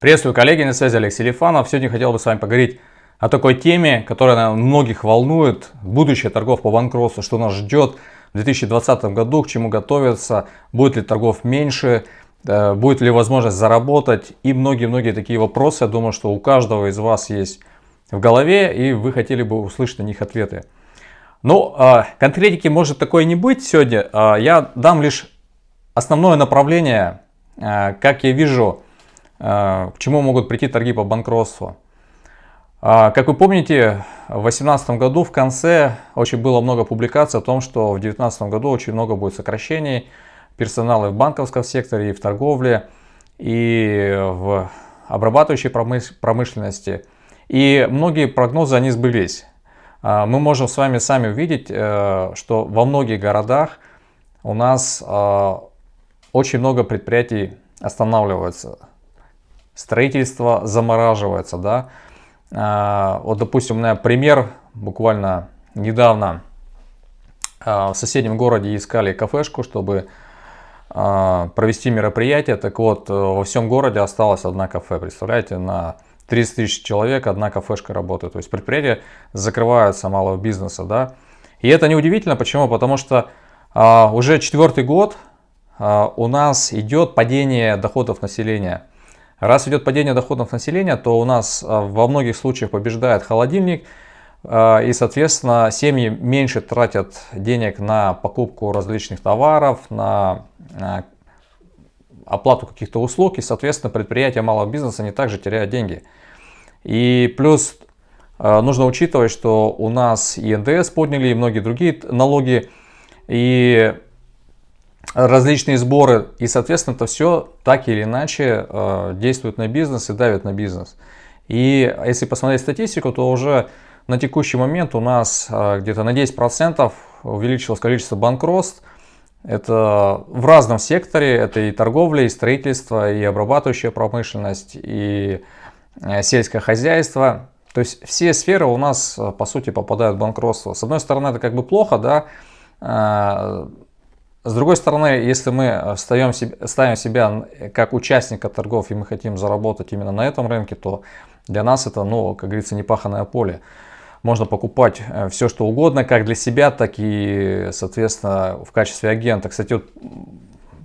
Приветствую коллеги, на связи Алексей Лифанов. Сегодня хотел бы с вами поговорить о такой теме, которая наверное, многих волнует. Будущее торгов по банкротству, что нас ждет в 2020 году, к чему готовиться, будет ли торгов меньше, э, будет ли возможность заработать и многие-многие такие вопросы. Я думаю, что у каждого из вас есть в голове и вы хотели бы услышать на них ответы. Ну, а, конкретики может такое не быть сегодня. А, я дам лишь основное направление, а, как я вижу, к чему могут прийти торги по банкротству. Как вы помните, в 2018 году в конце очень было много публикаций о том, что в 2019 году очень много будет сокращений персонала в банковском секторе, и в торговле, и в обрабатывающей промышленности. И многие прогнозы, они сбылись. Мы можем с вами сами увидеть, э, что во многих городах у нас очень много предприятий останавливается строительство замораживается, да. А, вот, допустим, у меня пример, буквально недавно а, в соседнем городе искали кафешку, чтобы а, провести мероприятие. Так вот, э, во всем городе осталось одна кафе, представляете, на 30 тысяч человек одна кафешка работает. То есть предприятия закрываются малого бизнеса, да. И это неудивительно, почему? Потому что уже четвертый год у нас идет падение доходов населения. Раз идет падение доходов населения, то у нас а, во многих случаях побеждает холодильник, а, и, соответственно, семьи меньше тратят денег на покупку различных товаров, на оплату каких-то услуг, и, соответственно, предприятия малого бизнеса не также теряют деньги. И плюс а, нужно учитывать, что у нас и НДС подняли, и многие другие налоги, и различные сборы. И, соответственно, это все так или иначе э, действует на бизнес и давит на бизнес. И если посмотреть статистику, то уже на текущий момент у нас э, где-то на 10% увеличилось количество банкротств. Это в разном секторе, это и торговля, и строительство, и обрабатывающая промышленность, и э, сельское хозяйство. То есть все сферы у нас, э, по сути, попадают в банкротство. С одной стороны, это как бы плохо, да, э, с другой стороны, если мы ставим себя, ставим себя как участника торгов и мы хотим заработать именно на этом рынке, то для нас это, ну, как говорится, непаханное поле. Можно покупать э, все, что угодно, как для себя, так и, соответственно, в качестве агента. Кстати, вот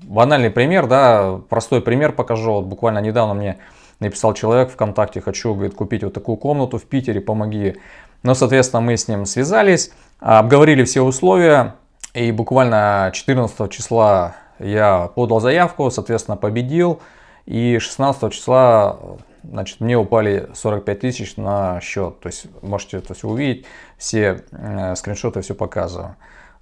банальный пример, да, простой пример покажу. Вот буквально недавно мне написал человек ВКонтакте, хочу, говорит, купить вот такую комнату в Питере, помоги. Ну, соответственно, мы с ним связались, обговорили все условия, и буквально 14 числа я подал заявку, соответственно, победил. И 16 числа значит, мне упали 45 тысяч на счет. То есть можете то есть, увидеть, все э, скриншоты все показываю.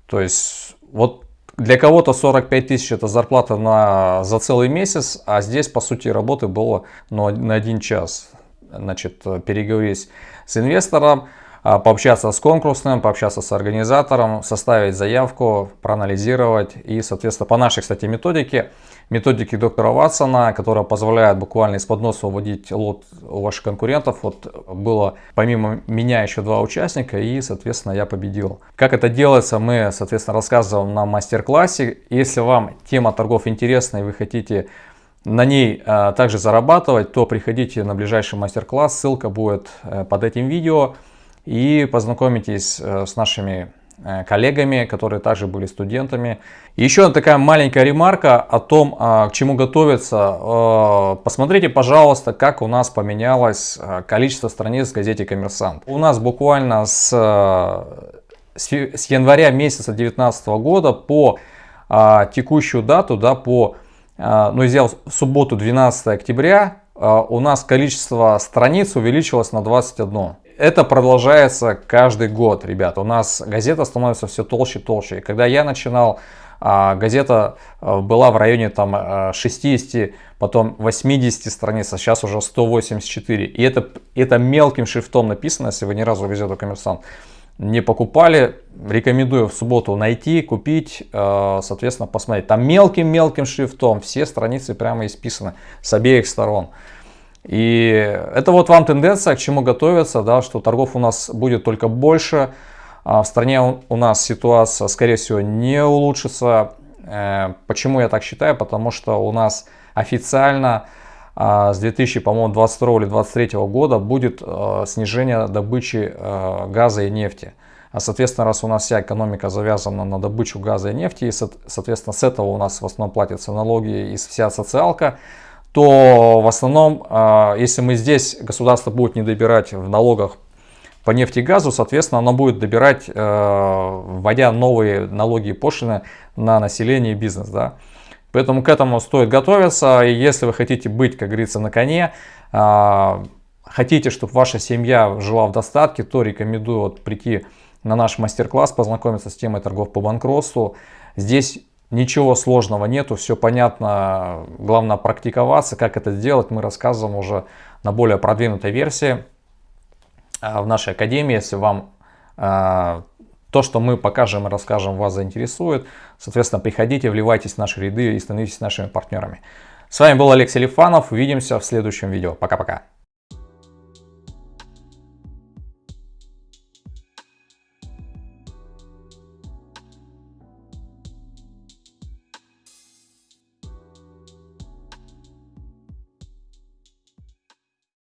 То есть вот для кого-то 45 тысяч это зарплата на, за целый месяц, а здесь по сути работы было ну, на один час. Значит, переговорить с инвестором, пообщаться с конкурсным, пообщаться с организатором, составить заявку, проанализировать и, соответственно, по нашей, кстати, методике, методике доктора Ватсона, которая позволяет буквально из-под носа уводить лот у ваших конкурентов, вот было помимо меня еще два участника и, соответственно, я победил. Как это делается, мы, соответственно, рассказываем на мастер-классе. Если вам тема торгов интересна и вы хотите на ней а, также зарабатывать, то приходите на ближайший мастер-класс, ссылка будет э, под этим видео и познакомитесь э, с нашими э, коллегами, которые также были студентами. Еще такая маленькая ремарка о том, а, к чему готовиться. Э, посмотрите, пожалуйста, как у нас поменялось количество страниц в газете «Коммерсант». У нас буквально с, с января месяца 2019 года по а, текущую дату, да, по, ну, взял субботу 12 октября, у нас количество страниц увеличилось на 21 это продолжается каждый год, ребят. У нас газета становится все толще и толще. И когда я начинал, а, газета а, была в районе там 60, а, потом 80 страниц, а сейчас уже 184. И это, это мелким шрифтом написано, если вы ни разу газету «Коммерсант» не покупали, рекомендую в субботу найти, купить, соответственно, посмотреть. Там мелким-мелким шрифтом все страницы прямо исписаны с обеих сторон. И это вот вам тенденция, к чему готовиться, да, что торгов у нас будет только больше. А в стране у нас ситуация, скорее всего, не улучшится. Э, почему я так считаю? Потому что у нас официально а с 2022 или 2023 года будет э, снижение добычи э, газа и нефти. А соответственно, раз у нас вся экономика завязана на добычу газа и нефти, и соответственно с этого у нас в основном платятся налоги и вся социалка, то в основном, э, если мы здесь, государство будет не добирать в налогах по нефти и газу, соответственно, оно будет добирать, вводя новые налоги и пошлины на население и бизнес. Да? Поэтому к этому стоит готовиться. И если вы хотите быть, как говорится, на коне, а, хотите, чтобы ваша семья жила в достатке, то рекомендую вот прийти на наш мастер-класс, познакомиться с темой торгов по банкротству. Здесь ничего сложного нету, все понятно. Главное практиковаться, как это сделать. Мы рассказываем уже на более продвинутой версии а, в нашей академии. Если вам а, то, что мы покажем и расскажем, вас заинтересует. Соответственно, приходите, вливайтесь в наши ряды и становитесь нашими партнерами. С вами был Алексей Лифанов. Увидимся в следующем видео. Пока-пока.